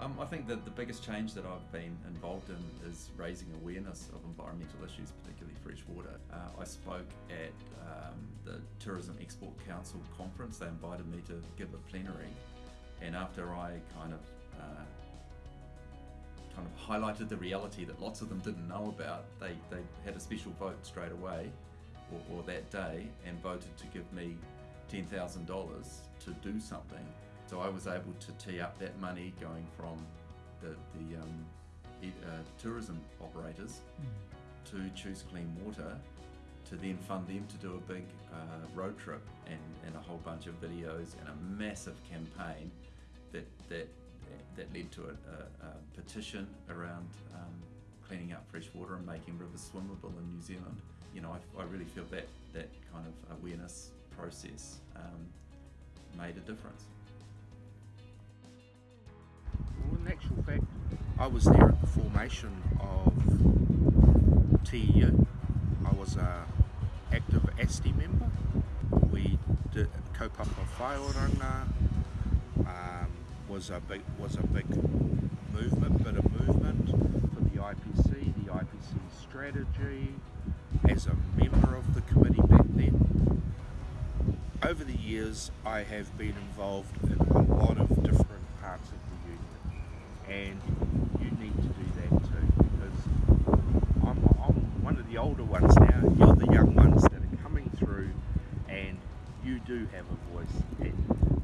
Um, I think that the biggest change that I've been involved in is raising awareness of environmental issues, particularly fresh water. Uh, I spoke at um, the Tourism Export Council conference. They invited me to give a plenary, and after I kind of uh, kind of highlighted the reality that lots of them didn't know about, they, they had a special vote straight away, or, or that day, and voted to give me $10,000 to do something so I was able to tee up that money going from the, the um, uh, tourism operators mm. to Choose Clean Water to then fund them to do a big uh, road trip and, and a whole bunch of videos and a massive campaign that that that led to a, a, a petition around um, cleaning up fresh water and making rivers swimmable in New Zealand. You know, I, I really feel that that kind of awareness process um, made a difference. I was there at the formation of TEU. I was a active ASTI member. We did kaupapa whaeoranga. Um, was a big was a big movement, bit of movement for the IPC, the IPC strategy. As a member of the committee back then, over the years I have been involved in a lot of different parts of the union need older ones now, you're the young ones that are coming through and you do have a voice.